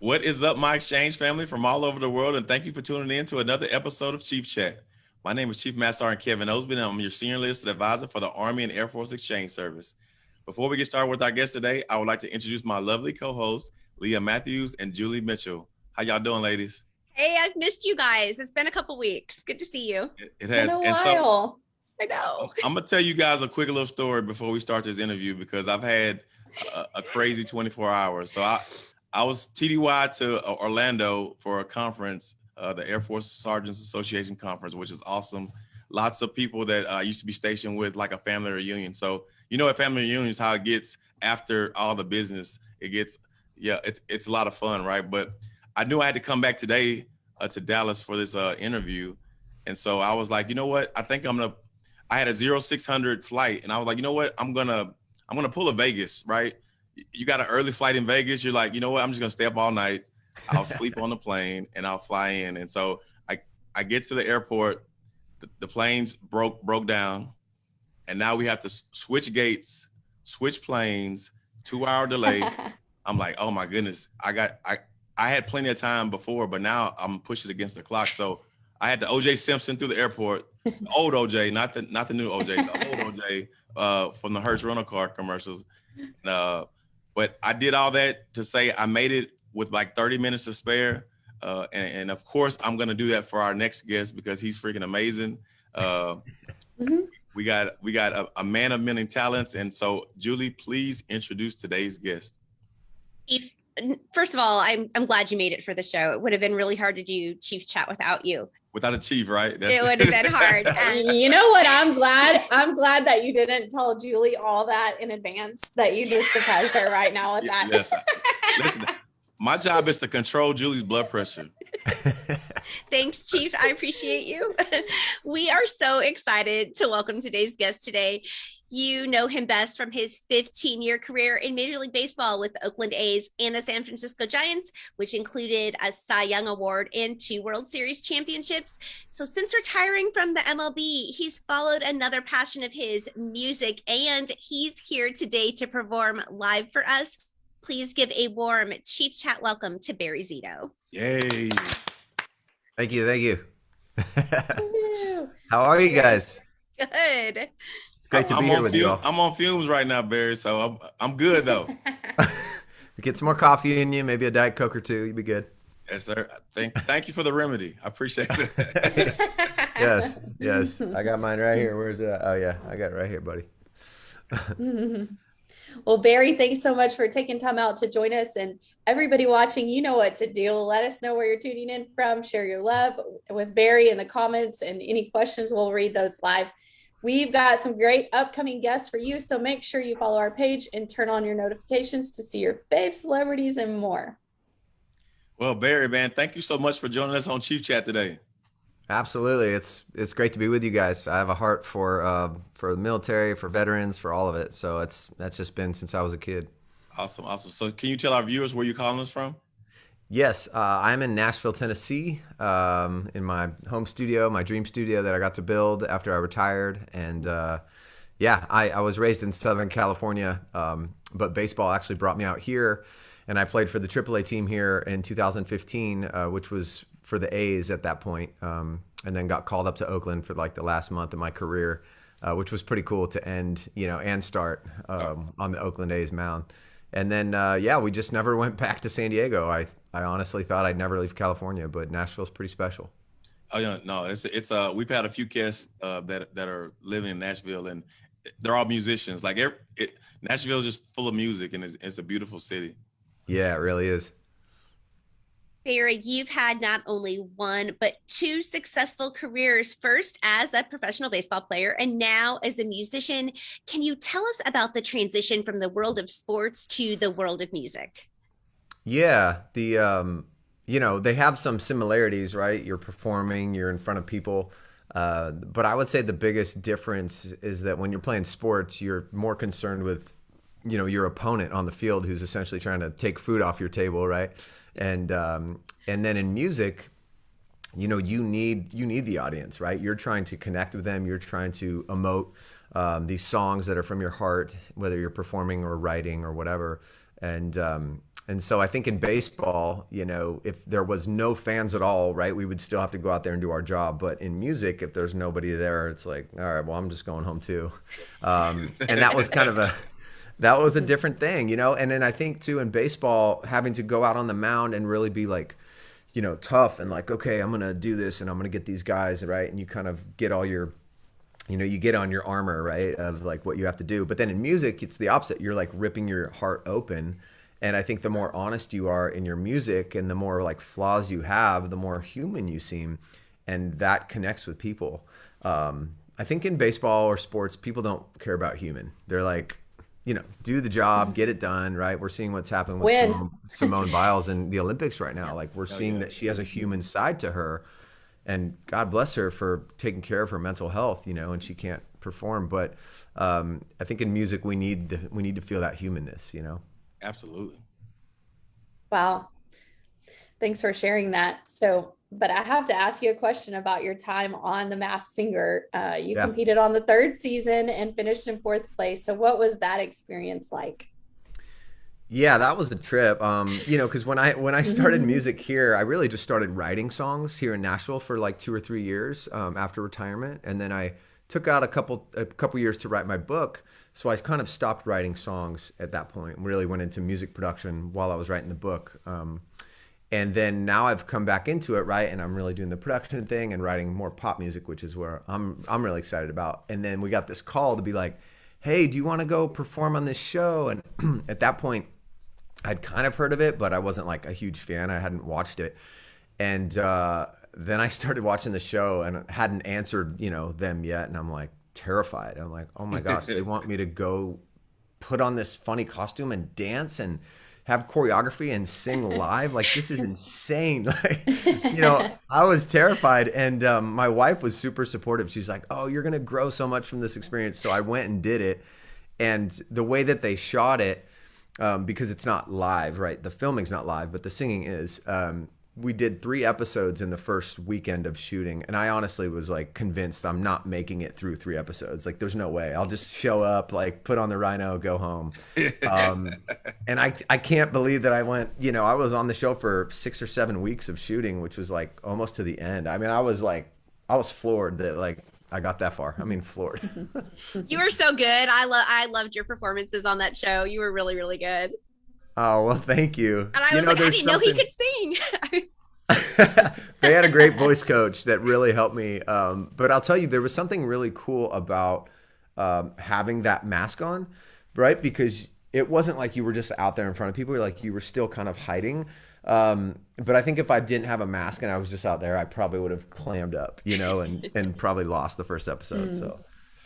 What is up, my exchange family from all over the world? And thank you for tuning in to another episode of Chief Chat. My name is Chief Master Sergeant Kevin Osby, and I'm your senior enlisted advisor for the Army and Air Force Exchange Service. Before we get started with our guest today, I would like to introduce my lovely co-hosts, Leah Matthews and Julie Mitchell. How y'all doing, ladies? Hey, I've missed you guys. It's been a couple weeks. Good to see you. It, it has. Been a and while. so I know. Oh, I'm gonna tell you guys a quick little story before we start this interview because I've had a, a crazy 24 hours. So I I was TDY to Orlando for a conference, uh, the Air Force Sergeants Association conference, which is awesome. Lots of people that I used to be stationed with, like a family reunion. So you know, at family reunions, how it gets after all the business. It gets yeah, it's it's a lot of fun, right? But I knew I had to come back today uh, to Dallas for this uh, interview, and so I was like, you know what? I think I'm gonna. I had a zero six hundred flight, and I was like, you know what? I'm gonna I'm gonna pull a Vegas, right? You got an early flight in Vegas. You're like, you know what? I'm just gonna stay up all night. I'll sleep on the plane and I'll fly in. And so I I get to the airport. The, the planes broke broke down, and now we have to switch gates, switch planes, two hour delay. I'm like, oh my goodness, I got I I had plenty of time before, but now I'm pushing against the clock. So I had the OJ Simpson through the airport, the old OJ, not the not the new OJ, the old OJ uh, from the Hertz rental car commercials. Uh, but I did all that to say I made it with like 30 minutes to spare. Uh, and, and of course, I'm gonna do that for our next guest because he's freaking amazing. Uh, Mhm. We got we got a, a man of many talents, and so Julie, please introduce today's guest. Chief, first of all, I'm I'm glad you made it for the show. It would have been really hard to do Chief Chat without you. Without a chief, right? It would have been hard. And you know what? I'm glad. I'm glad that you didn't tell Julie all that in advance. That you just surprised her right now with that. yes. Listen, my job is to control Julie's blood pressure. Thanks, Chief. I appreciate you. we are so excited to welcome today's guest today. You know him best from his 15 year career in Major League Baseball with the Oakland A's and the San Francisco Giants, which included a Cy Young Award and two World Series championships. So, since retiring from the MLB, he's followed another passion of his music, and he's here today to perform live for us. Please give a warm Chief Chat welcome to Barry Zito. Yay. Thank you, thank you. How are you guys? Good. It's great to I'm be here on with fu- you all. I'm on fumes right now, Barry. So I'm I'm good though. Get some more coffee in you, maybe a diet coke or two. You'd be good. yes, sir. Thank thank you for the remedy. I appreciate it. Yes, yes. I got mine right here. Where's it? at? Oh yeah, I got it right here, buddy. well, Barry, thanks so much for taking time out to join us. And everybody watching, you know what to do. Let us know where you're tuning in from. Share your love with Barry in the comments and any questions, we'll read those live. We've got some great upcoming guests for you. So make sure you follow our page and turn on your notifications to see your fave celebrities and more. well, Barry, man, thank you so much for joining us on Chief Chat today. Absolutely, it's it's great to be with you guys. I have a heart for uh, for the military, for veterans, for all of it. So it's that's just been since I was a kid. Awesome, awesome. So can you tell our viewers where you're calling us from? Yes, uh, I'm in Nashville, Tennessee, um, in my home studio, my dream studio that I got to build after I retired. And uh, yeah, I, I was raised in Southern California, um, but baseball actually brought me out here. And I played for the AAA team here in 2015, uh, which was for the A's at that point, um, and then got called up to Oakland for like the last month of my career, uh, which was pretty cool to end, you know, and start um, on the Oakland A's mound. And then, uh, yeah, we just never went back to San Diego. I, I honestly thought I'd never leave California, but Nashville's pretty special. Oh yeah, no, it's it's uh we've had a few guests uh that that are living in Nashville and they're all musicians. Like every, it, Nashville's just full of music and it's, it's a beautiful city. Yeah, it really is. Barry, you've had not only one, but two successful careers first as a professional baseball player and now as a musician. Can you tell us about the transition from the world of sports to the world of music? Yeah, the um, you know they have some similarities, right? You're performing, you're in front of people, uh, but I would say the biggest difference is that when you're playing sports, you're more concerned with, you know, your opponent on the field who's essentially trying to take food off your table, right? And um, and then in music, you know, you need you need the audience, right? You're trying to connect with them. You're trying to emote um, these songs that are from your heart, whether you're performing or writing or whatever. And um, And so I think in baseball, you know, if there was no fans at all, right, we would still have to go out there and do our job. But in music, if there's nobody there, it's like, all right, well, I'm just going home too. Um, and that was kind of a that was a different thing, you know. And then I think too in baseball, having to go out on the mound and really be like, you know, tough and like, okay, I'm gonna do this and I'm gonna get these guys right, and you kind of get all your you know you get on your armor right of like what you have to do but then in music it's the opposite you're like ripping your heart open and i think the more honest you are in your music and the more like flaws you have the more human you seem. And that connects with people. Um, i think in baseball or sports people don't care about human. They're like you know do the job get it done right? We're seeing what's happening with simone, simone biles in the olympics right now. Like we're seeing yeah. that she has a human side to her. And God bless her for taking care of her mental health, you know, and she can't perform. But um, I think in music we need the, we need to feel that humanness, you know. Absolutely. Wow. Thanks for sharing that. So, but I have to ask you a question about your time on The Masked Singer. Uh, you Yeah. competed on the third season and finished in fourth place. So, what was that experience like? Yeah, that was the trip. Um, you know, because when I when I started music here, I really just started writing songs here in Nashville for like two or three years um, after retirement, and then I took out a couple a couple years to write my book. So I kind of stopped writing songs at that point. and Really went into music production while I was writing the book. Um, and then now I've come back into it, right? And I'm really doing the production thing and writing more pop music, which is where I'm I'm really excited about. And then we got this call to be like, "Hey, do you want to go perform on this show?" And at that point, I'd kind of heard of it, but I wasn't like a huge fan. I hadn't watched it. And uh, then I started watching the show and hadn't answered, you know, them yet. And I'm like terrified. I'm like, oh my gosh, they want me to go put on this funny costume and dance and have choreography and sing live. Like this is insane. Like, you know, I was terrified. And um, my wife was super supportive. She's like, oh, you're gonna grow so much from this experience. So I went and did it. And the way that they shot it, um, because it's not live, right? The filming's not live, but the singing is. Um, we did three episodes in the first weekend of shooting, and I honestly was like convinced I'm not making it through three episodes. Like, there's no way. I'll just show up, like, put on the rhino, go home. Um, and I, I can't believe that I went. You know, I was on the show for six or seven weeks of shooting, which was like almost to the end. I mean, I was like, I was floored that like I got that far. I mean, floored. You were so good. I love I loved your performances on that show. You were really, really good. Oh well, thank you. And I you was know, like, I there's didn't know he could sing. they had a great voice coach that really helped me. Um, but I'll tell you, there was something really cool about um, having that mask on, right? Because it wasn't like you were just out there in front of people. Like you were still kind of hiding. Um, but I think if I didn't have a mask and I was just out there, I probably would have clammed up, you know, and and probably lost the first episode. So.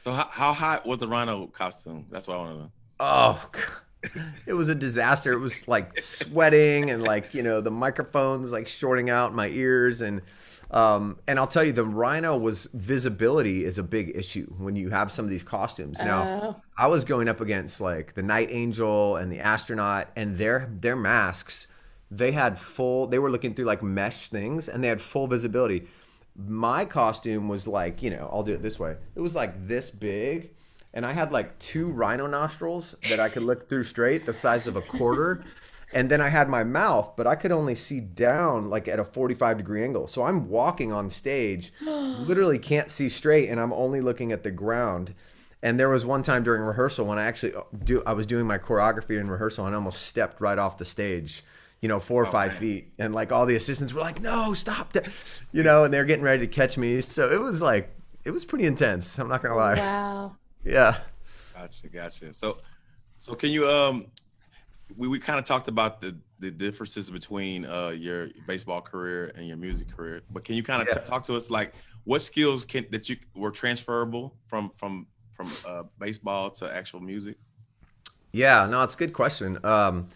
So how, how hot was the rhino costume? That's what I want to know. Oh, God. it was a disaster. It was like sweating and like you know the microphones like shorting out my ears and um, and I'll tell you the rhino was visibility is a big issue when you have some of these costumes. Now Oh. I was going up against like the night angel and the astronaut and their their masks. They had full. They were looking through like mesh things and they had full visibility. My costume was like you know I'll do it this way. It was like this big and I had like two rhino nostrils that I could look through straight, the size of a quarter. And then I had my mouth, but I could only see down like at a 45 degree angle. So I'm walking on stage, literally can't see straight, and I'm only looking at the ground. And there was one time during rehearsal when I actually uh, do I was doing my choreography in rehearsal and I almost stepped right off the stage, you know, four or five man. feet. And like all the assistants were like, no, stop that you know, and they're getting ready to catch me. So it was like it was pretty intense. I'm not gonna lie. Wow. Yeah. Gotcha, gotcha. So, so can you um, we we kind of talked about the the differences between uh your baseball career and your music career, but can you kind of Yeah. talk to us like what skills can that you were transferable from from from uh baseball to actual music? Yeah, no, it's a good question. Um,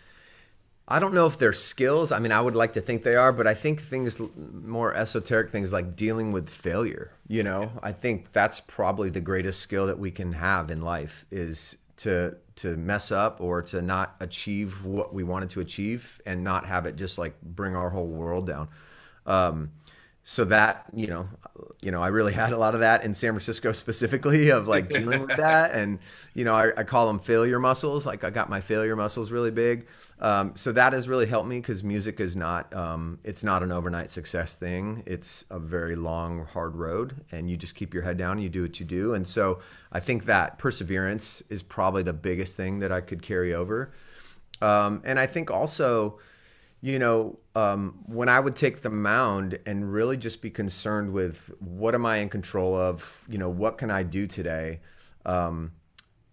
I don't know if they're skills. I mean, I would like to think they are, but I think things more esoteric things like dealing with failure. You know, I think that's probably the greatest skill that we can have in life is to to mess up or to not achieve what we wanted to achieve and not have it just like bring our whole world down. Um, so that you know you know i really had a lot of that in san francisco specifically of like dealing with that. And you know I, I, call them failure muscles. Like i got my failure muscles really big. Um, so that has really helped me because music is not um, it's not an overnight success thing. It's a very long hard road and you just keep your head down and you do what you do. And so i think that perseverance is probably the biggest thing that i could carry over. Um, and i think also you know, um, when I would take the mound and really just be concerned with what am I in control of, you know, what can I do today, um,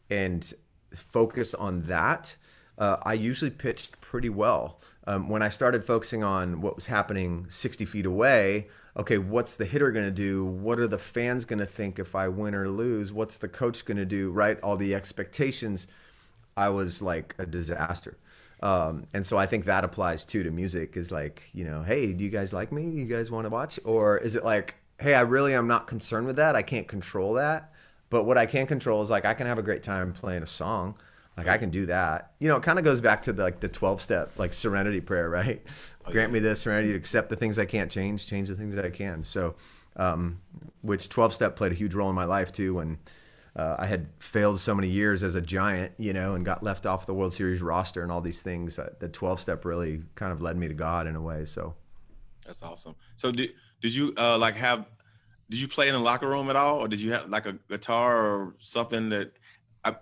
and focus on that, uh, I usually pitched pretty well. Um, when I started focusing on what was happening 60 feet away, okay, what's the hitter going to do? What are the fans going to think if I win or lose? What's the coach going to do? Right? All the expectations. I was like a disaster. Um, and so I think that applies too to music is like, you know, hey, do you guys like me? You guys want to watch? Or is it like, hey, I really am not concerned with that. I can't control that. But what I can control is like I can have a great time playing a song. Like I can do that. You know, it kind of goes back to the, like the 12 step like serenity prayer, right? Oh, Grant yeah. me the serenity to accept the things I can't change, change the things that I can. So um, which 12 step played a huge role in my life too when uh, I had failed so many years as a giant, you know, and got left off the World Series roster and all these things. Uh, the 12 step really kind of led me to God in a way. So that's awesome. So did, did you uh, like have, did you play in the locker room at all? Or did you have like a guitar or something that I,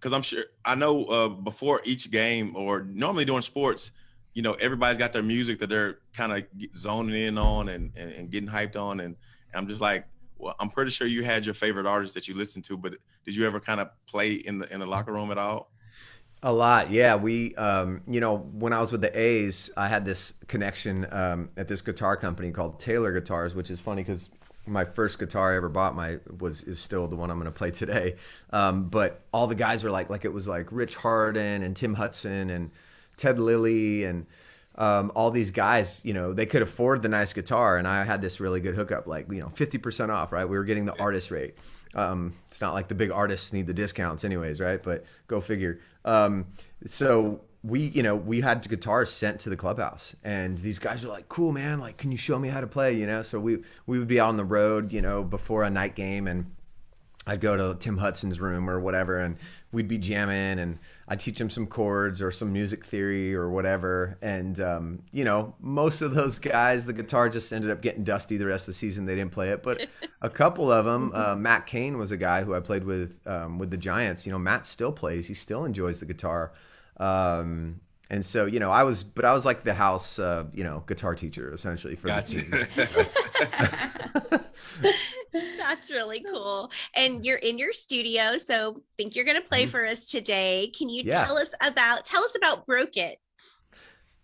cause I'm sure, I know uh, before each game or normally during sports, you know, everybody's got their music that they're kind of zoning in on and, and, and getting hyped on. And, and I'm just like, well, I'm pretty sure you had your favorite artists that you listened to, but did you ever kind of play in the in the locker room at all? A lot, yeah. We, um, you know, when I was with the A's, I had this connection um, at this guitar company called Taylor Guitars, which is funny because my first guitar I ever bought my was is still the one I'm going to play today. Um, but all the guys were like, like it was like Rich Harden and Tim Hudson and Ted Lilly and um, all these guys, you know, they could afford the nice guitar, and I had this really good hookup, like you know, fifty percent off, right? We were getting the artist rate. Um, it's not like the big artists need the discounts, anyways, right? But go figure. Um, so we, you know, we had guitars sent to the clubhouse, and these guys are like, "Cool, man! Like, can you show me how to play?" You know, so we we would be on the road, you know, before a night game, and I'd go to Tim Hudson's room or whatever, and we'd be jamming, and I'd teach him some chords or some music theory or whatever. And um, you know, most of those guys, the guitar just ended up getting dusty the rest of the season. They didn't play it, but a couple of them, uh, Matt Cain was a guy who I played with um, with the Giants. You know, Matt still plays; he still enjoys the guitar. Um, and so, you know, I was, but I was like the house, uh, you know, guitar teacher essentially for gotcha. the team. That's really cool. And you're in your studio, so think you're going to play mm-hmm. for us today. Can you yeah. tell us about tell us about Broke It?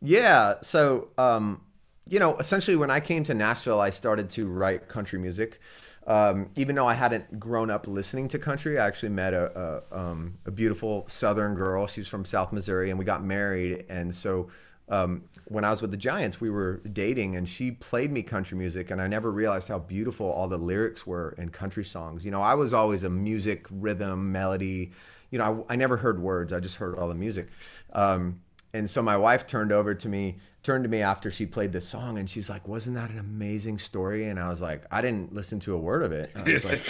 Yeah, so um you know, essentially when I came to Nashville, I started to write country music. Um, even though I hadn't grown up listening to country, I actually met a, a, um, a beautiful Southern girl. She was from South Missouri, and we got married. And so um, when I was with the Giants, we were dating, and she played me country music, and I never realized how beautiful all the lyrics were in country songs. You know, I was always a music, rhythm, melody. You know, I, I never heard words; I just heard all the music. Um, and so my wife turned over to me, turned to me after she played the song, and she's like, "Wasn't that an amazing story?" And I was like, "I didn't listen to a word of it." I was like,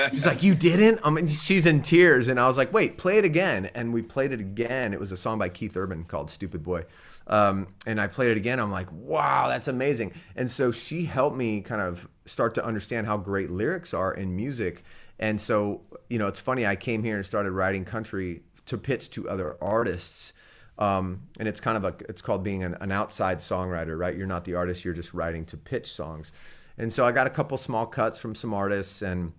"She's like, you didn't?" I mean, she's in tears, and I was like, "Wait, play it again." And we played it again. It was a song by Keith Urban called "Stupid Boy." Um, and I played it again. I'm like, wow, that's amazing. And so she helped me kind of start to understand how great lyrics are in music. And so, you know, it's funny. I came here and started writing country to pitch to other artists. Um, and it's kind of a, it's called being an, an outside songwriter, right? You're not the artist. You're just writing to pitch songs. And so I got a couple small cuts from some artists and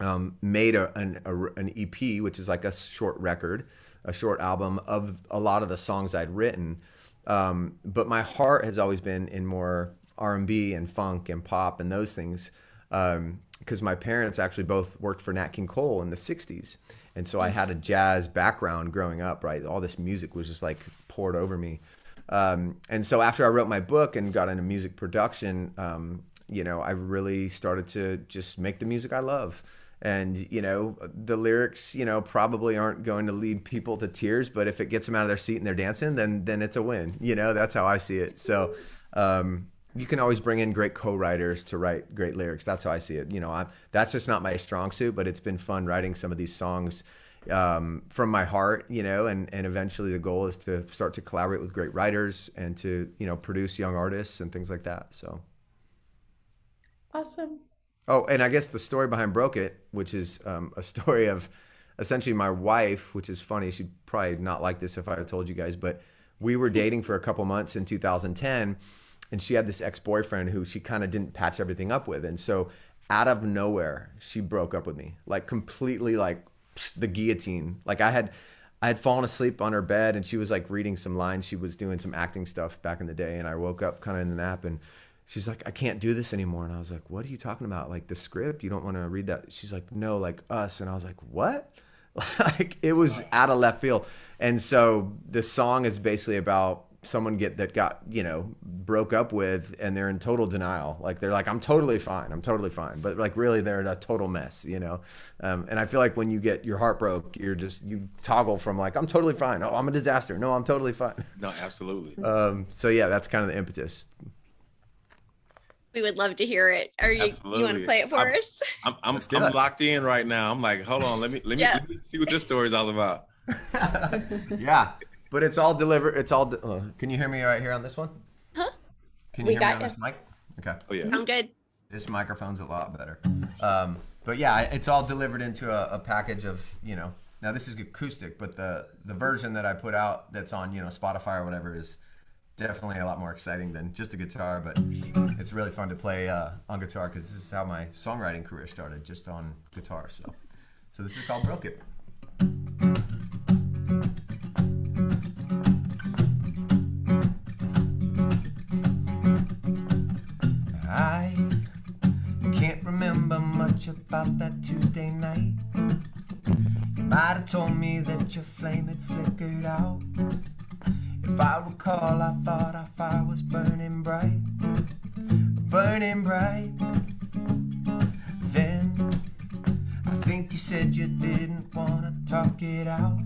um, made a, an, a, an EP, which is like a short record, a short album of a lot of the songs I'd written. Um, but my heart has always been in more R&B and funk and pop and those things because um, my parents actually both worked for Nat King Cole in the 60s. And so I had a jazz background growing up, right? All this music was just like poured over me. Um, and so after I wrote my book and got into music production, um, you know, I really started to just make the music I love and you know the lyrics you know probably aren't going to lead people to tears but if it gets them out of their seat and they're dancing then then it's a win you know that's how i see it so um, you can always bring in great co-writers to write great lyrics. That's how I see it. You know, I'm, that's just not my strong suit, but it's been fun writing some of these songs um, from my heart, you know, and, and eventually the goal is to start to collaborate with great writers and to, you know, produce young artists and things like that. So. Awesome. Oh, and I guess the story behind Broke It, which is um, a story of essentially my wife, which is funny. She'd probably not like this if I told you guys, but we were dating for a couple months in 2010 and she had this ex-boyfriend who she kind of didn't patch everything up with. And so out of nowhere, she broke up with me. Like completely like the guillotine. Like I had I had fallen asleep on her bed and she was like reading some lines. She was doing some acting stuff back in the day and I woke up kind of in the nap and she's like, I can't do this anymore. And I was like, What are you talking about? Like the script? You don't want to read that? She's like, No, like us. And I was like, What? like it was out of left field. And so the song is basically about someone get that got you know broke up with and they're in total denial like they're like i'm totally fine i'm totally fine but like really they're in a total mess you know um, and i feel like when you get your heart broke you're just you toggle from like i'm totally fine oh i'm a disaster no i'm totally fine no absolutely um, so yeah that's kind of the impetus we would love to hear it. Are you Absolutely. you want to play it for I'm, us? I'm I'm, I'm locked in right now. I'm like, hold on, let me let me, yeah. let me see what this story is all about. yeah, but it's all delivered. It's all. Uh, can you hear me right here on this one? Huh? Can you we hear me on you. this mic? Okay. Oh yeah. I'm good. This microphone's a lot better. Um, but yeah, it's all delivered into a, a package of you know. Now this is acoustic, but the the version that I put out that's on you know Spotify or whatever is definitely a lot more exciting than just a guitar, but it's really fun to play uh, on guitar because this is how my songwriting career started, just on guitar. So, so this is called Broke It. I can't remember much about that Tuesday night. You might have told me that your flame had flickered out. If I recall, I thought our fire was burning bright, burning bright. Then I think you said you didn't wanna talk it out.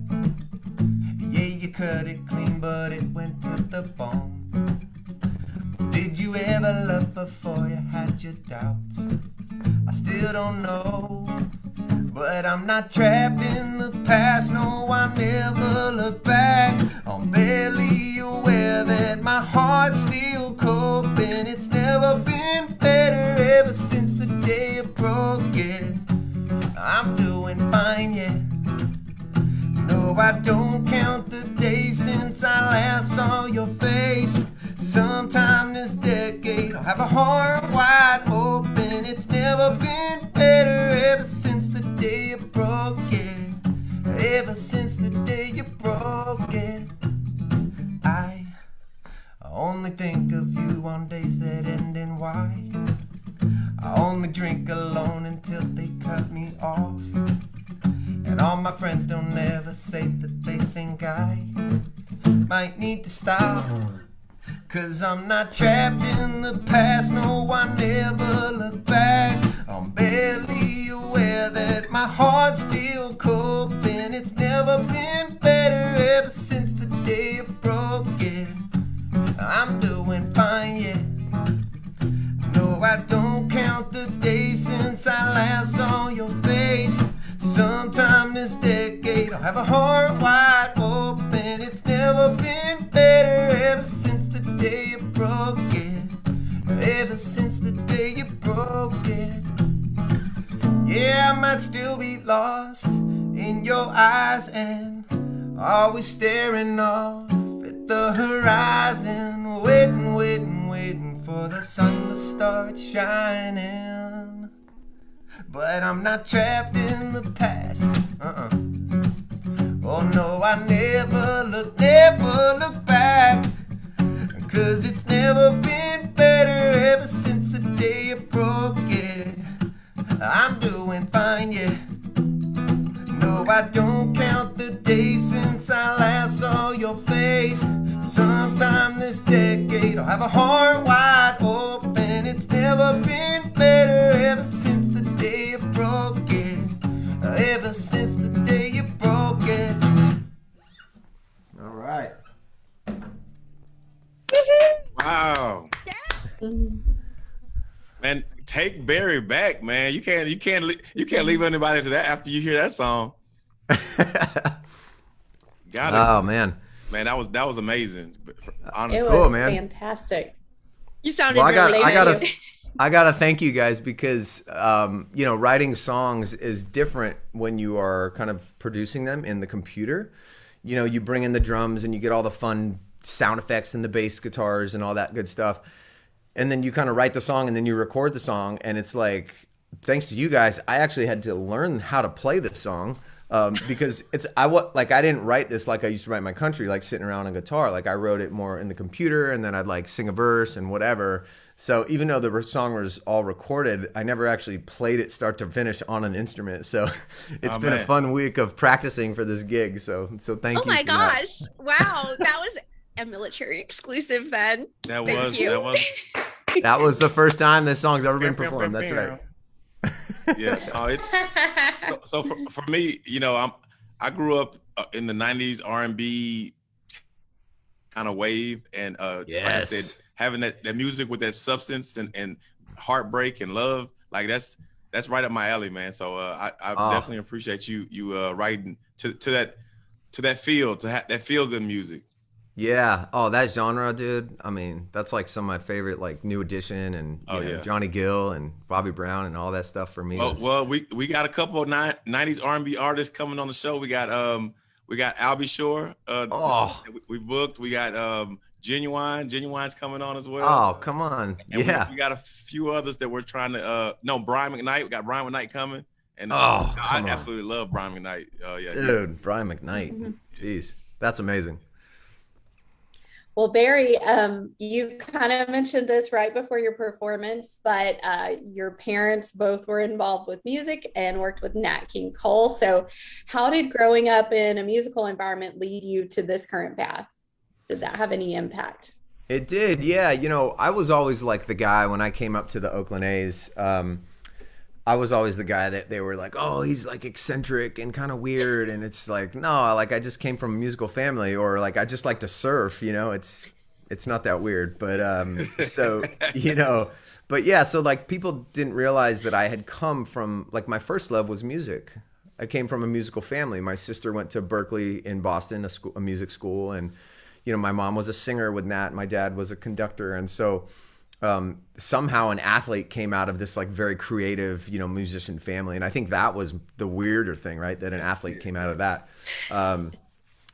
Yeah, you cut it clean, but it went to the bone. Did you ever love before you had your doubts? I still don't know. But I'm not trapped in the past, no, I never look back. I'm barely aware that my heart's still coping. It's never been better ever since the day I broke it. I'm doing fine, yeah. No, I don't count the days since I last saw your face. Sometime this decade, I'll have a heart wide open. It's never been better ever since day you broke it. Ever since the day you broke it. I only think of you on days that end in Y. I only drink alone until they cut me off. And all my friends don't ever say that they think I might need to stop. Cause I'm not trapped in the past, no, I never look back. I'm barely aware that my heart's still coping. It's never been better ever since the day I broke it. I'm doing fine, yeah. No, I don't count the days since I last saw your face. Sometime this decade, I'll have a heart wide open. It's never been better ever since the day you broke it. Ever since the day you broke it. Yeah, I might still be lost in your eyes and always staring off at the horizon, waiting, waiting, waiting for the sun to start shining. But I'm not trapped in the past. Uh-uh. Oh no, I never look, never look back. Cause it's never been better ever since the day I broke it. I'm doing fine, yeah. No, I don't count the days since I last saw your face. Sometime this decade, I'll have a heart Man, take Barry back, man. You can't, you can't, you can't leave anybody to that after you hear that song. Got it. Oh man, man, that was that was amazing. Honestly, it was cool, man. fantastic. You sounded well, I got, really I gotta, I gotta thank you guys because um, you know writing songs is different when you are kind of producing them in the computer. You know, you bring in the drums and you get all the fun sound effects and the bass guitars and all that good stuff, and then you kind of write the song and then you record the song and it's like, thanks to you guys, I actually had to learn how to play this song um, because it's I what like I didn't write this like I used to write my country like sitting around on guitar like I wrote it more in the computer and then I'd like sing a verse and whatever. So even though the song was all recorded, I never actually played it start to finish on an instrument. So it's oh, been man. a fun week of practicing for this gig. So so thank oh you. Oh my gosh! That. Wow, that was a military exclusive. Then that thank was you. that was that was the first time this song's ever been performed. That's right yeah. Oh, it's so, so for, for me, you know, I'm I grew up uh, in the '90s R&B kind of wave, and uh, yes. like I said, having that that music with that substance and and heartbreak and love, like that's that's right up my alley, man. So uh, I, I oh. definitely appreciate you you uh, writing to to that to that feel to have that feel good music. Yeah. Oh, that genre, dude. I mean, that's like some of my favorite, like New Edition and oh, know, yeah. Johnny Gill and Bobby Brown and all that stuff for me. Well, well we we got a couple of '90s R&B artists coming on the show. We got um we got Al B. Sure. Uh, oh, we, we booked. We got um Ginuwine. Ginuwine's coming on as well. Oh, come on. And yeah. We, we, got a few others that we're trying to. uh No, Brian McKnight. We got Brian McKnight coming. And uh, oh, I absolutely love Brian McKnight. Uh, yeah, dude, yeah. Brian McKnight. Mm-hmm. Jeez, that's amazing. Well, Barry, um, you kind of mentioned this right before your performance, but uh, your parents both were involved with music and worked with Nat King Cole. So, how did growing up in a musical environment lead you to this current path? Did that have any impact? It did, yeah. You know, I was always like the guy when I came up to the Oakland A's. Um, I was always the guy that they were like, oh, he's like eccentric and kind of weird, and it's like, no, like I just came from a musical family, or like I just like to surf, you know. It's it's not that weird, but um, so you know, but yeah, so like people didn't realize that I had come from like my first love was music. I came from a musical family. My sister went to Berklee in Boston, a school, a music school, and you know, my mom was a singer with Nat. My dad was a conductor, and so um, somehow an athlete came out of this like very creative, you know, musician family, and I think that was the weirder thing, right? That an athlete came out of that. Um,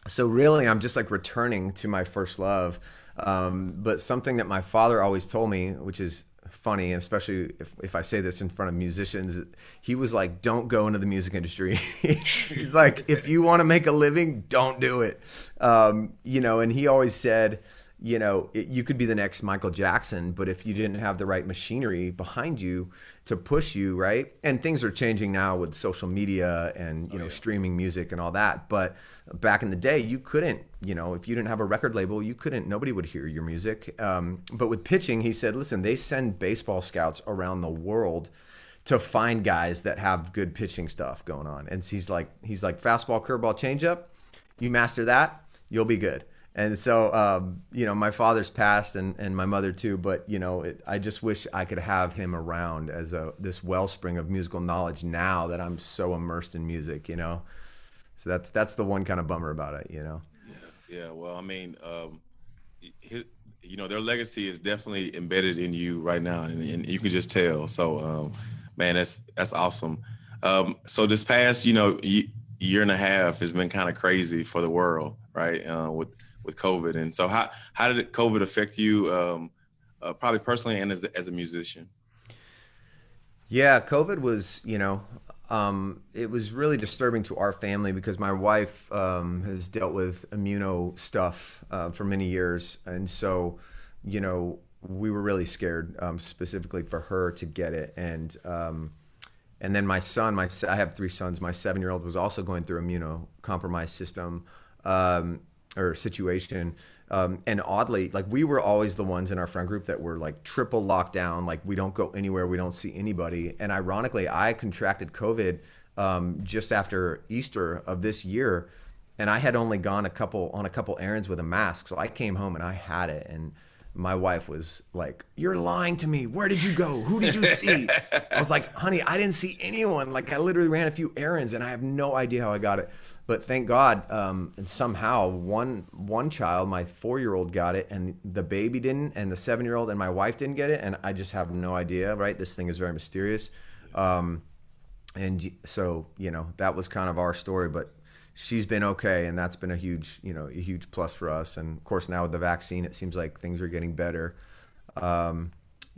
so really, I'm just like returning to my first love. Um, but something that my father always told me, which is funny, and especially if, if I say this in front of musicians, he was like, "Don't go into the music industry." He's like, "If you want to make a living, don't do it." Um, you know, and he always said you know, it, you could be the next Michael Jackson, but if you didn't have the right machinery behind you to push you, right? And things are changing now with social media and, you oh, know, yeah. streaming music and all that. But back in the day, you couldn't, you know, if you didn't have a record label, you couldn't, nobody would hear your music. Um, but with pitching, he said, listen, they send baseball scouts around the world to find guys that have good pitching stuff going on. And he's like, he's like, fastball, curveball, changeup, you master that, you'll be good and so um, you know my father's passed and, and my mother too but you know it, i just wish i could have him around as a this wellspring of musical knowledge now that i'm so immersed in music you know? So that's that's the one kind of bummer about it you know? Yeah, yeah well i mean um, his, you know their legacy is definitely embedded in you right now and, and you can just tell. So um, man that's that's awesome. Um, so this past you know year and a half has been kind of crazy for the world right? Uh, with with COVID. And so, how how did COVID affect you, um, uh, probably personally and as a, as a musician? Yeah, COVID was, you know, um, it was really disturbing to our family because my wife um, has dealt with immuno stuff uh, for many years, and so, you know, we were really scared um, specifically for her to get it, and um, and then my son, my I have three sons. My seven year old was also going through immunocompromised system. Or situation. Um, and oddly, like we were always the ones in our friend group that were like triple lockdown, like we don't go anywhere, we don't see anybody. And ironically, I contracted COVID um, just after Easter of this year, and I had only gone a couple on a couple errands with a mask, so I came home and I had it. And my wife was like, "You're lying to me. Where did you go? Who did you see?" I was like, "Honey, I didn't see anyone. Like, I literally ran a few errands, and I have no idea how I got it." But thank God, um, and somehow one one child, my four year old, got it, and the baby didn't, and the seven year old and my wife didn't get it, and I just have no idea. Right? This thing is very mysterious. Um, and so you know that was kind of our story, but she's been okay, and that's been a huge, you know, a huge plus for us. And of course, now with the vaccine, it seems like things are getting better. Um,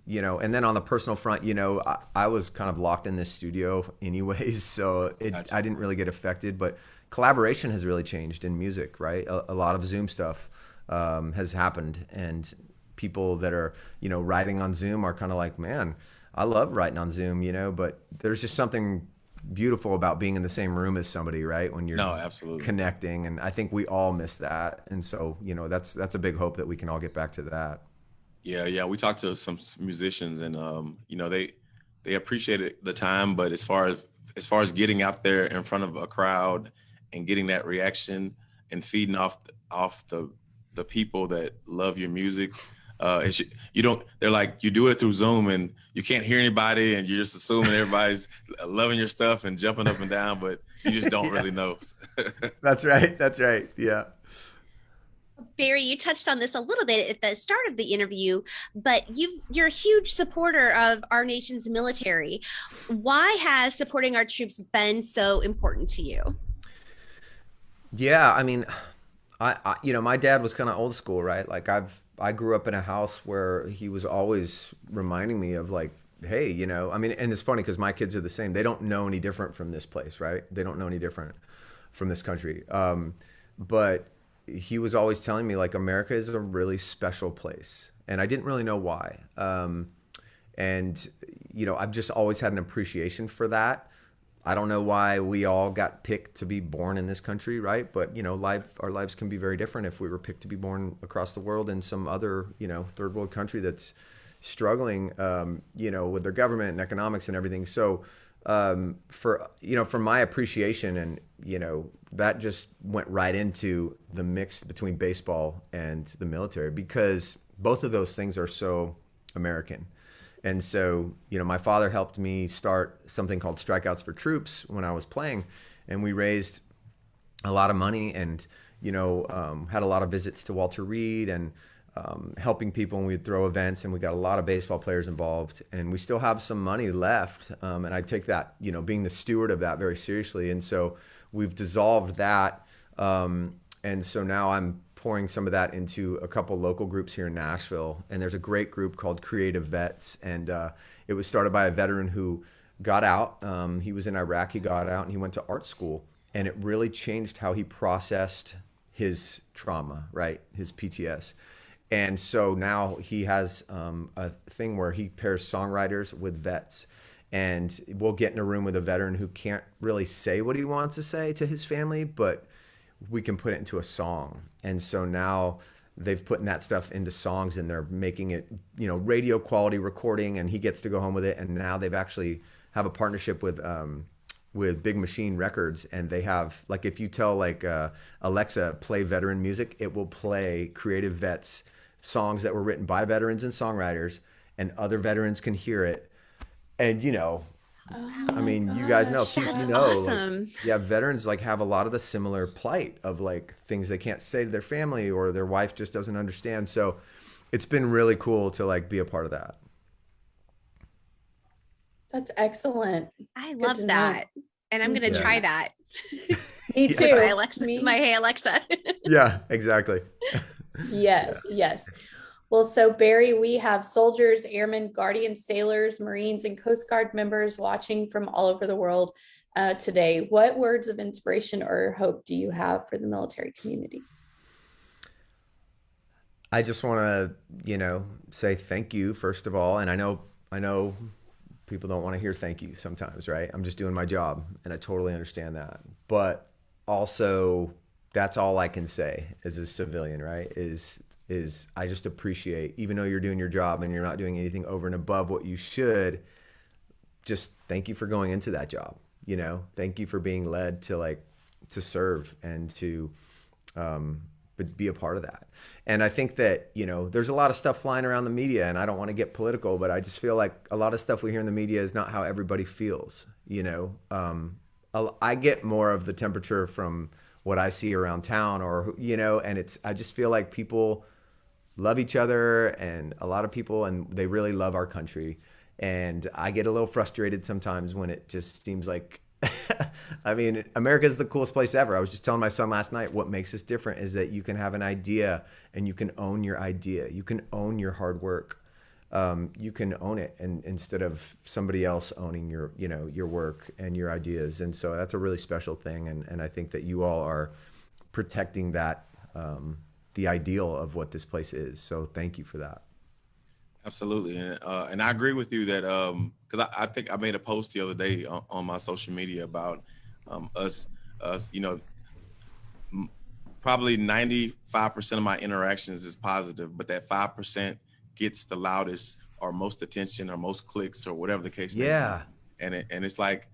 you know, and then on the personal front, you know, I, I, was kind of locked in this studio anyways, so it, gotcha. I didn't really get affected. But collaboration has really changed in music, right? A, a lot of Zoom stuff um, has happened, and people that are, you know, writing on Zoom are kind of like, man, I love writing on Zoom, you know, but there's just something beautiful about being in the same room as somebody, right? When you're no, absolutely connecting, and I think we all miss that, and so you know that's that's a big hope that we can all get back to that. Yeah, yeah. We talked to some musicians, and um, you know they they appreciated the time, but as far as as far as getting out there in front of a crowd and getting that reaction and feeding off off the the people that love your music uh, it's, you don't. They're like you do it through Zoom, and you can't hear anybody, and you're just assuming everybody's loving your stuff and jumping up and down, but you just don't yeah. really know. That's right. That's right. Yeah. Barry, you touched on this a little bit at the start of the interview, but you you're a huge supporter of our nation's military. Why has supporting our troops been so important to you? Yeah, I mean, I, I you know, my dad was kind of old school, right? Like I've I grew up in a house where he was always reminding me of like, hey, you know, I mean, and it's funny because my kids are the same. They don't know any different from this place, right? They don't know any different from this country. Um, but he was always telling me like America is a really special place, and I didn't really know why. Um, and you know, I've just always had an appreciation for that. I don't know why we all got picked to be born in this country, right? But you know, life our lives can be very different if we were picked to be born across the world in some other, you know, third world country that's struggling, um, you know, with their government and economics and everything. So, um, for you know, from my appreciation and you know, that just went right into the mix between baseball and the military because both of those things are so American. And so, you know, my father helped me start something called Strikeouts for Troops when I was playing, and we raised a lot of money and, you know, um, had a lot of visits to Walter Reed and um, helping people and we'd throw events and we got a lot of baseball players involved and we still have some money left um, and I take that you know being the steward of that very seriously and so we've dissolved that um, and so now I'm pouring some of that into a couple local groups here in Nashville. And there's a great group called Creative Vets, and uh, it was started by a veteran who got out. Um, he was in Iraq. He got out and he went to art school, and it really changed how he processed his trauma, right? His PTS. And so now he has um, a thing where he pairs songwriters with vets and we'll get in a room with a veteran who can't really say what he wants to say to his family, but we can put it into a song. And so now they've put that stuff into songs and they're making it, you know, radio quality recording and he gets to go home with it. And now they've actually have a partnership with, um, with Big Machine Records, and they have like if you tell like uh, Alexa play veteran music, it will play Creative Vets songs that were written by veterans and songwriters, and other veterans can hear it. And you know, Oh I mean, gosh, you guys know, you know, awesome. like, yeah, veterans like have a lot of the similar plight of like things they can't say to their family or their wife just doesn't understand. So it's been really cool to like be a part of that. That's excellent. I Good love that. Know. And I'm going to yeah. try that. Me too. my Alexa, Me. my Hey Alexa. yeah, exactly. yes, yeah. yes. Well, so Barry, we have soldiers, airmen, guardians, sailors, Marines, and Coast Guard members watching from all over the world uh, today. What words of inspiration or hope do you have for the military community? I just want to, you know, say thank you first of all, and I know, I know, people don't want to hear thank you sometimes, right? I'm just doing my job, and I totally understand that. But also, that's all I can say as a civilian, right? Is is I just appreciate, even though you're doing your job and you're not doing anything over and above what you should, just thank you for going into that job. You know, thank you for being led to like to serve and to um, be a part of that. And I think that, you know, there's a lot of stuff flying around the media and I don't want to get political, but I just feel like a lot of stuff we hear in the media is not how everybody feels, you know. Um, I get more of the temperature from what I see around town or you know, and it's I just feel like people love each other and a lot of people and they really love our country. And I get a little frustrated sometimes when it just seems like I mean, America is the coolest place ever. I was just telling my son last night what makes us different is that you can have an idea and you can own your idea. You can own your hard work. Um, you can own it and instead of somebody else owning your you know your work and your ideas and so that's a really special thing and, and i think that you all are protecting that um, the ideal of what this place is so thank you for that absolutely and, uh, and i agree with you that um, because I, I, think I made a post the other day on, on my social media about um, us, us, you know, probably 95% of my interactions is positive, but that 5% gets the loudest or most attention or most clicks or whatever the case may yeah. be. And it, and it's like,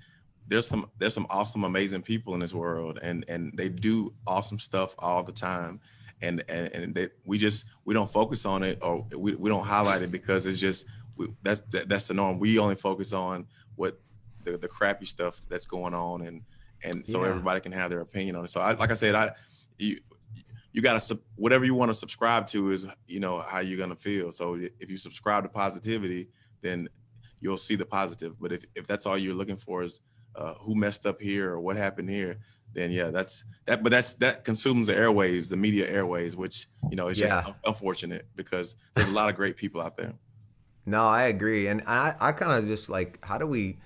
there's some, there's some awesome, amazing people in this world and, and they do awesome stuff all the time. And, and, and they, we just, we don't focus on it or we, we don't highlight it because it's just, we, that's that's the norm. We only focus on what the, the crappy stuff that's going on, and and so yeah. everybody can have their opinion on it. So, I, like I said, I you you got to whatever you want to subscribe to is you know how you're gonna feel. So if you subscribe to positivity, then you'll see the positive. But if if that's all you're looking for is uh, who messed up here or what happened here, then yeah, that's that. But that's that consumes the airwaves, the media airwaves, which you know is just yeah. unfortunate because there's a lot of great people out there. No, I agree, and I I kind of just like how do we,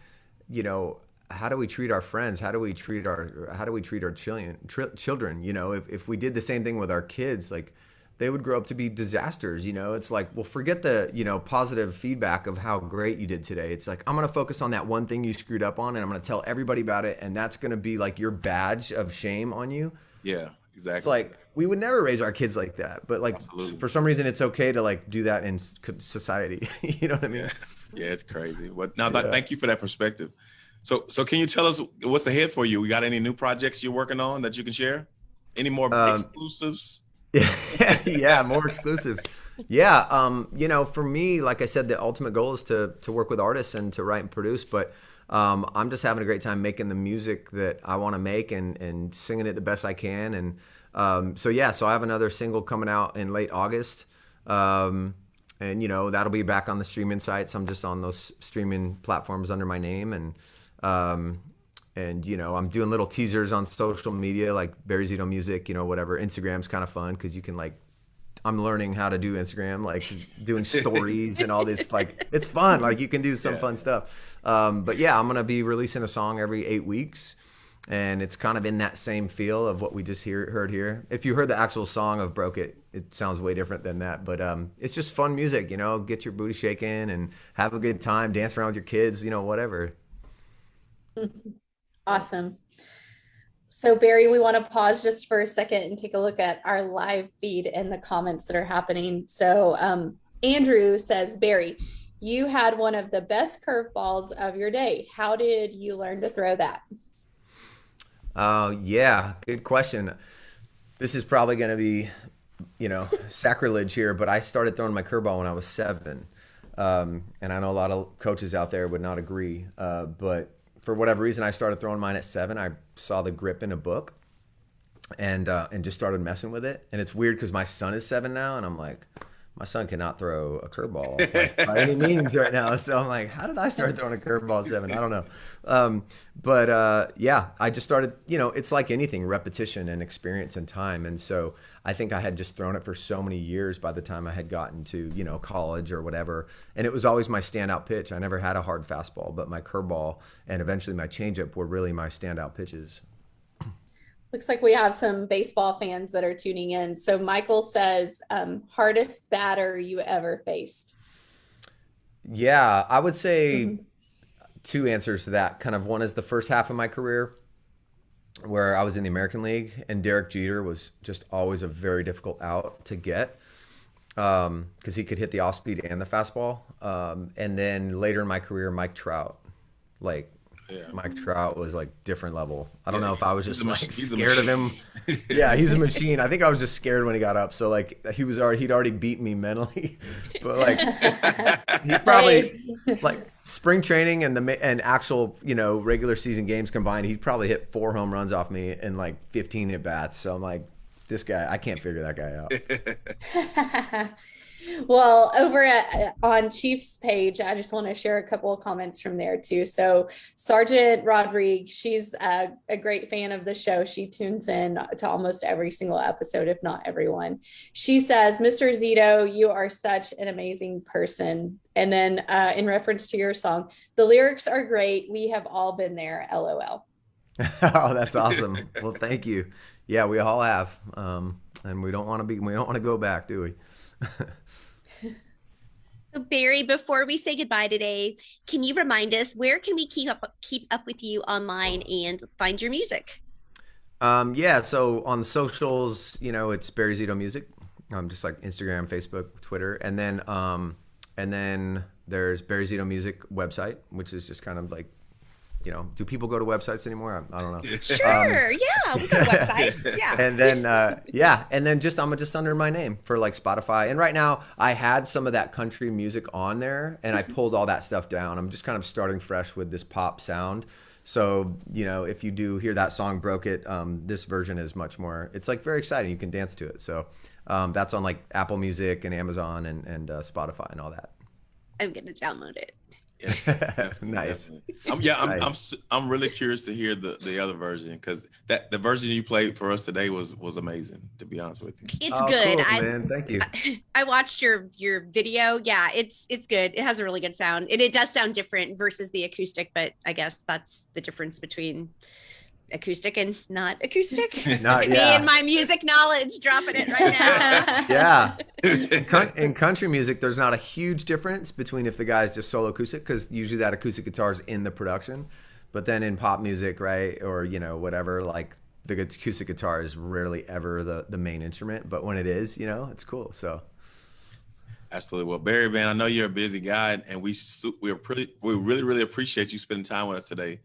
you know, how do we treat our friends? How do we treat our how do we treat our children? children, you know, if if we did the same thing with our kids, like they would grow up to be disasters. You know, it's like, well, forget the you know positive feedback of how great you did today. It's like I'm gonna focus on that one thing you screwed up on, and I'm gonna tell everybody about it, and that's gonna be like your badge of shame on you. Yeah, exactly. It's like we would never raise our kids like that but like Absolutely. for some reason it's okay to like do that in society you know what i mean yeah, yeah it's crazy but now yeah. thank you for that perspective so so can you tell us what's ahead for you we got any new projects you're working on that you can share any more um, exclusives yeah more exclusives yeah um you know for me like i said the ultimate goal is to to work with artists and to write and produce but um, I'm just having a great time making the music that I want to make and, and singing it the best I can. And um, so, yeah, so I have another single coming out in late August. Um, and, you know, that'll be back on the streaming sites. I'm just on those streaming platforms under my name. And, um, and you know, I'm doing little teasers on social media like Barry Zito Music, you know, whatever. Instagram's kind of fun because you can like I'm learning how to do Instagram, like doing stories and all this. Like it's fun. Like you can do some yeah. fun stuff. Um, but yeah, I'm gonna be releasing a song every eight weeks, and it's kind of in that same feel of what we just hear, heard here. If you heard the actual song of "Broke It," it sounds way different than that. But um, it's just fun music, you know. Get your booty shaking and have a good time, dance around with your kids, you know, whatever. Awesome. So Barry, we want to pause just for a second and take a look at our live feed and the comments that are happening. So um, Andrew says, Barry, you had one of the best curveballs of your day. How did you learn to throw that? Uh, yeah, good question. This is probably going to be, you know, sacrilege here, but I started throwing my curveball when I was seven. Um, and I know a lot of coaches out there would not agree, uh, but for whatever reason, I started throwing mine at seven. I saw the grip in a book, and uh, and just started messing with it. And it's weird because my son is seven now, and I'm like, my son cannot throw a curveball like, by any means right now. So I'm like, how did I start throwing a curveball seven? I don't know. Um, but uh, yeah, I just started, you know, it's like anything repetition and experience and time. And so I think I had just thrown it for so many years by the time I had gotten to, you know, college or whatever. And it was always my standout pitch. I never had a hard fastball, but my curveball and eventually my changeup were really my standout pitches. Looks like we have some baseball fans that are tuning in. So Michael says, um, hardest batter you ever faced? Yeah, I would say mm-hmm. two answers to that. Kind of one is the first half of my career where I was in the American League and Derek Jeter was just always a very difficult out to get because um, he could hit the off speed and the fastball. Um, and then later in my career, Mike Trout, like Yeah. Mike Trout was like different level. I don't Yeah, know if I was just like mach- scared of him. yeah, he's a machine. I think I was just scared when he got up. So like he was already he'd already beat me mentally, but like he probably like spring training and the ma- and actual you know regular season games combined, he probably hit four home runs off me in like 15 at bats. So I'm like, this guy, I can't figure that guy out. well, over at, on Chiefs page, I just want to share a couple of comments from there too. So Sergeant Rodriguez, she's a, a great fan of the show. She tunes in to almost every single episode, if not everyone. She says, "Mr. Zito, you are such an amazing person." And then, uh, in reference to your song, the lyrics are great. We have all been there. LOL. oh, that's awesome. Well, thank you. Yeah, we all have, um, and we don't want to be. We don't want to go back, do we? So Barry, before we say goodbye today, can you remind us where can we keep up keep up with you online and find your music? Um, yeah, so on the socials, you know, it's Barry Zito Music, um, just like Instagram, Facebook, Twitter, and then um, and then there's Barry Zito Music website, which is just kind of like, you know, do people go to websites anymore? I, I don't know. Sure, yeah, we go to websites, yeah. and then uh, yeah, and then just I'm just under my name for like Spotify. And right now I had some of that country music on there, and I pulled all that stuff down. I'm just kind of starting fresh with this pop sound. So you know, if you do hear that song "Broke It," um, this version is much more. It's like very exciting. You can dance to it. So um, that's on like Apple Music and Amazon and and uh, Spotify and all that. I'm gonna download it. Yes, Nice. definitely. I'm, yeah, I'm, I'm, Nice. s- I'm really curious to hear the, the other version because that the version you played for us today was was amazing. To be honest with you, It's Oh, good. cool, I man. Thank you. I watched your your video. Yeah, it's it's good. It has a really good sound. And it does sound different versus the acoustic, but I guess that's the difference between acoustic and not acoustic. Not- Me yeah. and my music knowledge dropping it right now. Yeah. in, coun- in country music, there's not a huge difference between if the guy's just solo acoustic, because usually that acoustic guitar is in the production. But then in pop music, right, or you know whatever, like the acoustic guitar is rarely ever the the main instrument. But when it is, you know, it's cool. So absolutely. Well, Barry, man, I know you're a busy guy, and we we're pretty we really really appreciate you spending time with us today.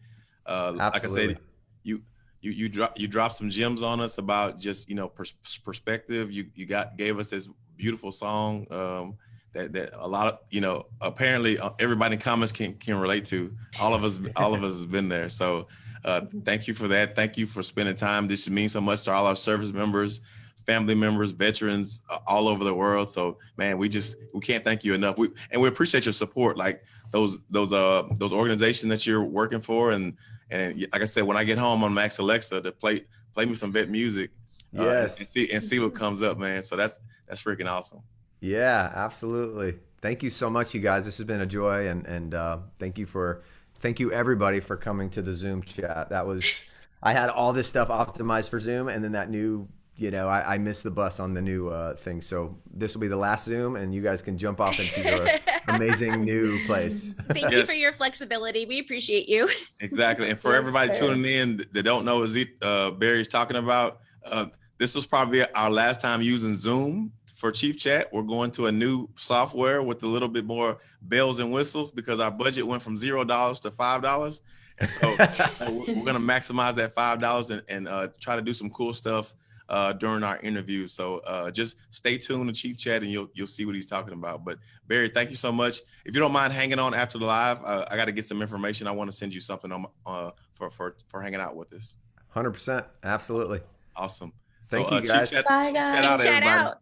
Uh, like I Absolutely. said, you you you drop you dropped some gems on us about just you know pers- perspective. You you got gave us this beautiful song um, that that a lot of you know apparently uh, everybody in comments can can relate to. All of us all of us has been there. So uh, thank you for that. Thank you for spending time. This means so much to all our service members, family members, veterans uh, all over the world. So man, we just we can't thank you enough. We and we appreciate your support. Like those those uh those organizations that you're working for and and like I said, when I get home on Max Alexa to play play me some vet music, uh, Yes. and see and see what comes up, man. So that's that's freaking awesome. yeah, absolutely. Thank you so much, you guys. This has been a joy, and and uh, thank you for thank you everybody for coming to the Zoom chat. That was I had all this stuff optimized for Zoom, and then that new you know I, I missed the bus on the new uh, thing. So this will be the last Zoom, and you guys can jump off into your amazing new place. Thank you for your flexibility. We appreciate you. Exactly. And for Yes, everybody sir. tuning in that don't know what Z, uh, Barry's talking about, uh, this was probably our last time using Zoom for Chief Chat. We're going to a new software with a little bit more bells and whistles because our budget went from zero dollars to five dollars. And so we're, we're going to maximize that five dollars and, and uh, try to do some cool stuff uh, during our interview. So uh, just stay tuned to Chief Chat and you'll you'll see what he's talking about. But Barry, thank you so much. If you don't mind hanging on after the live, uh, I got to get some information. I want to send you something on uh, for for for hanging out with us. Hundred percent, absolutely. Awesome. Thank so, you, uh, Chief guys. Chat, Bye, Chief guys. Chat out, Chat out.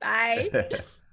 Bye.